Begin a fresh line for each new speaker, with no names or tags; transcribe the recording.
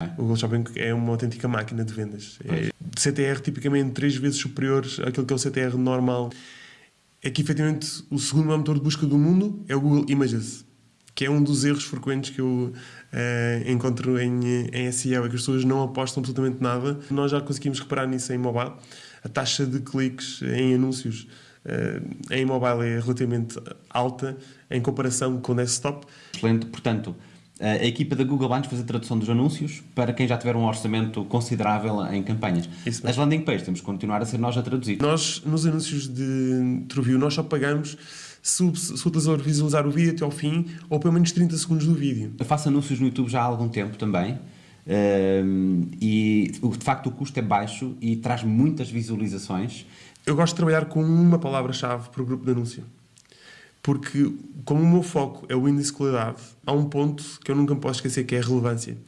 O Google Shopping é uma autêntica máquina de vendas. É CTR tipicamente três vezes superior àquilo que é o CTR normal. É que efetivamente o segundo maior motor de busca do mundo é o Google Images, que é um dos erros frequentes que eu uh, encontro em, em SEO, é que as pessoas não apostam absolutamente nada. Nós já conseguimos reparar nisso em mobile. A taxa de cliques em anúncios uh, em mobile é relativamente alta em comparação com desktop.
Excelente, portanto, a equipa da Google vai fazer a tradução dos anúncios para quem já tiver um orçamento considerável em campanhas. As landing pages temos que continuar a ser nós a traduzir.
Nós, nos anúncios de TrueView, nós só pagamos se o, se o utilizador visualizar o vídeo até ao fim ou pelo menos 30 segundos do vídeo.
Eu faço anúncios no YouTube já há algum tempo também. Um, e de facto o custo é baixo e traz muitas visualizações.
Eu gosto de trabalhar com uma palavra-chave para o grupo de anúncio porque como o meu foco é o índice de qualidade, há um ponto que eu nunca posso esquecer que é a relevância.